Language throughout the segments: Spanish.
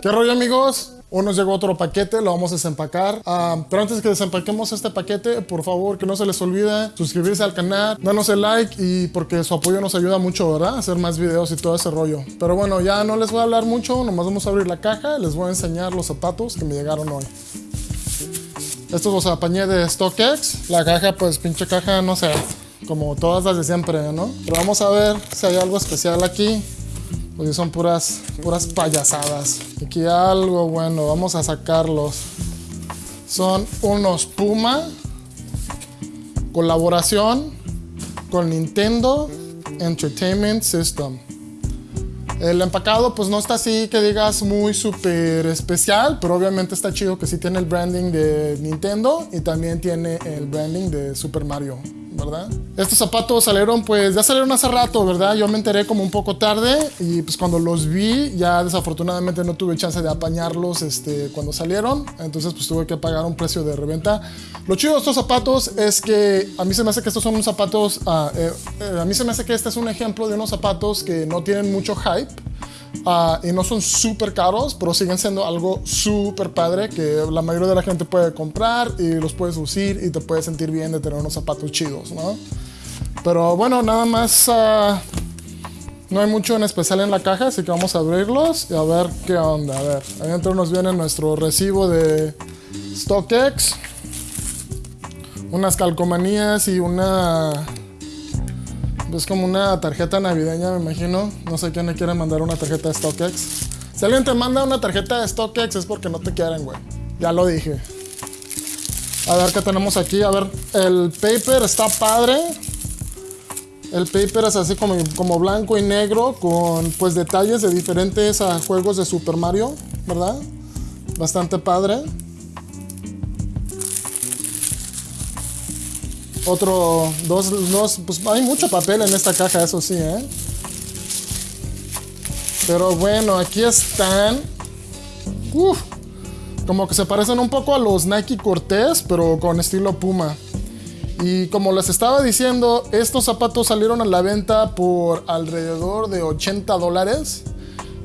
¿Qué rollo amigos? Hoy nos llegó otro paquete, lo vamos a desempacar. Ah, pero antes que desempaquemos este paquete, por favor, que no se les olvide suscribirse al canal, danos el like y porque su apoyo nos ayuda mucho, ¿verdad? Hacer más videos y todo ese rollo. Pero bueno, ya no les voy a hablar mucho, nomás vamos a abrir la caja y les voy a enseñar los zapatos que me llegaron hoy. Estos los apañé de StockX. La caja, pues pinche caja, no sé, como todas las de siempre, ¿no? Pero vamos a ver si hay algo especial aquí. Porque son puras, puras payasadas. Aquí algo bueno, vamos a sacarlos. Son unos Puma. Colaboración con Nintendo Entertainment System. El empacado pues no está así que digas muy súper especial, pero obviamente está chido que sí tiene el branding de Nintendo y también tiene el branding de Super Mario. ¿Verdad? Estos zapatos salieron, pues ya salieron hace rato, ¿verdad? Yo me enteré como un poco tarde y pues cuando los vi ya desafortunadamente no tuve chance de apañarlos este, cuando salieron, entonces pues tuve que pagar un precio de reventa. Lo chido de estos zapatos es que a mí se me hace que estos son unos zapatos, ah, eh, eh, a mí se me hace que este es un ejemplo de unos zapatos que no tienen mucho hype Ah, y no son súper caros, pero siguen siendo algo súper padre que la mayoría de la gente puede comprar y los puedes lucir y te puedes sentir bien de tener unos zapatos chidos, ¿no? Pero bueno, nada más, ah, no hay mucho en especial en la caja, así que vamos a abrirlos y a ver qué onda. A ver, adentro nos viene nuestro recibo de StockX, unas calcomanías y una es como una tarjeta navideña, me imagino. No sé quién le quiere mandar una tarjeta de StockX. Si alguien te manda una tarjeta de StockX es porque no te quieren, güey. Ya lo dije. A ver qué tenemos aquí. A ver, el paper está padre. El paper es así como, como blanco y negro con pues detalles de diferentes juegos de Super Mario, ¿verdad? Bastante padre. Otro, dos, dos, pues hay mucho papel en esta caja, eso sí, ¿eh? Pero bueno, aquí están. Uf, como que se parecen un poco a los Nike Cortez, pero con estilo Puma. Y como les estaba diciendo, estos zapatos salieron a la venta por alrededor de 80 dólares.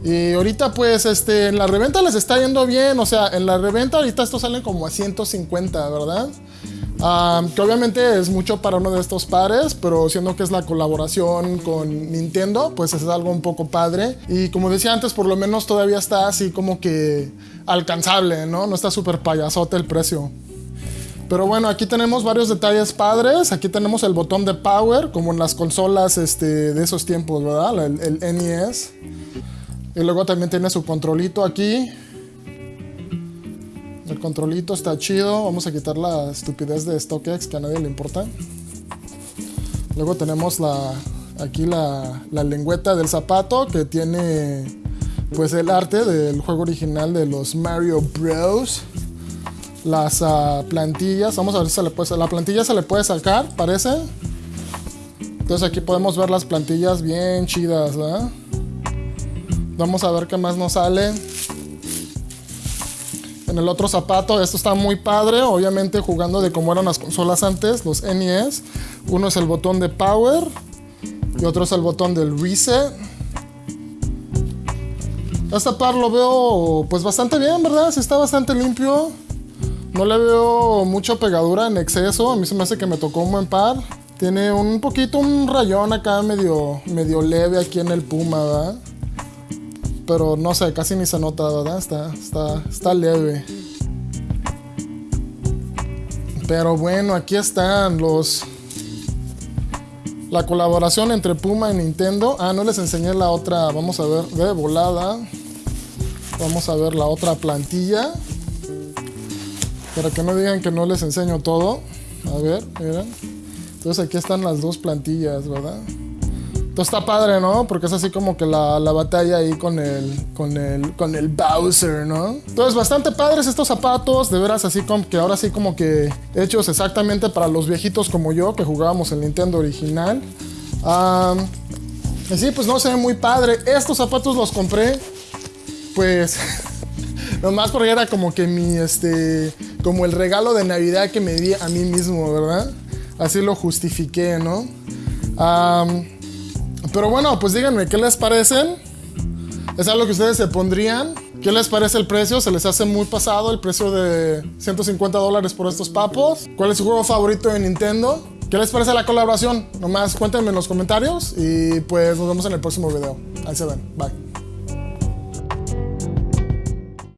Y ahorita pues este, en la reventa les está yendo bien, o sea, en la reventa ahorita estos salen como a 150, ¿verdad? Que obviamente es mucho para uno de estos pares, pero siendo que es la colaboración con Nintendo, pues es algo un poco padre. Y como decía antes, por lo menos todavía está así como que alcanzable, ¿no? No está súper payasote el precio. Pero bueno, aquí tenemos varios detalles padres. Aquí tenemos el botón de power, como en las consolas este, de esos tiempos, ¿verdad? El, el NES. Y luego también tiene su controlito aquí. El controlito está chido. Vamos a quitar la estupidez de StockX que a nadie le importa. Luego tenemos la, aquí la, la lengüeta del zapato que tiene pues el arte del juego original de los Mario Bros. Las ah, plantillas, vamos a ver si se le puede, la plantilla se le puede sacar, parece. Entonces aquí podemos ver las plantillas bien chidas. Vamos a ver qué más nos sale en el otro zapato. Esto está muy padre, obviamente jugando de como eran las consolas antes, los NES. Uno es el botón de power y otro es el botón del reset. Este par lo veo pues bastante bien, ¿verdad? Sí está bastante limpio. No le veo mucha pegadura en exceso. A mí se me hace que me tocó un buen par. Tiene un poquito un rayón acá medio, medio leve aquí en el puma, ¿verdad? Pero no sé, casi ni se nota, ¿verdad? Está, está, está leve. Pero bueno, aquí están los... La colaboración entre Puma y Nintendo. Ah, no les enseñé la otra. Vamos a ver de volada. Vamos a ver la otra plantilla. Para que no digan que no les enseño todo. A ver, miren. Entonces aquí están las dos plantillas, ¿verdad? Entonces está padre, ¿no? Porque es así como que la, batalla ahí con el, con, el, con el Bowser, ¿no? Entonces bastante padres estos zapatos, de veras así como que ahora sí como que hechos exactamente para los viejitos como yo que jugábamos el Nintendo original. y sí, pues no se ve muy padre. Estos zapatos los compré, pues, nomás porque era como que mi, este, como el regalo de Navidad que me di a mí mismo, ¿verdad? Así lo justifiqué, ¿no? Pero bueno, pues díganme, ¿qué les parecen? ¿Es algo que ustedes se pondrían? ¿Qué les parece el precio? ¿Se les hace muy pasado el precio de 150 dólares por estos papos? ¿Cuál es su juego favorito de Nintendo? ¿Qué les parece la colaboración? Nomás cuéntenme en los comentarios y pues nos vemos en el próximo video. Ahí se ven. Bye.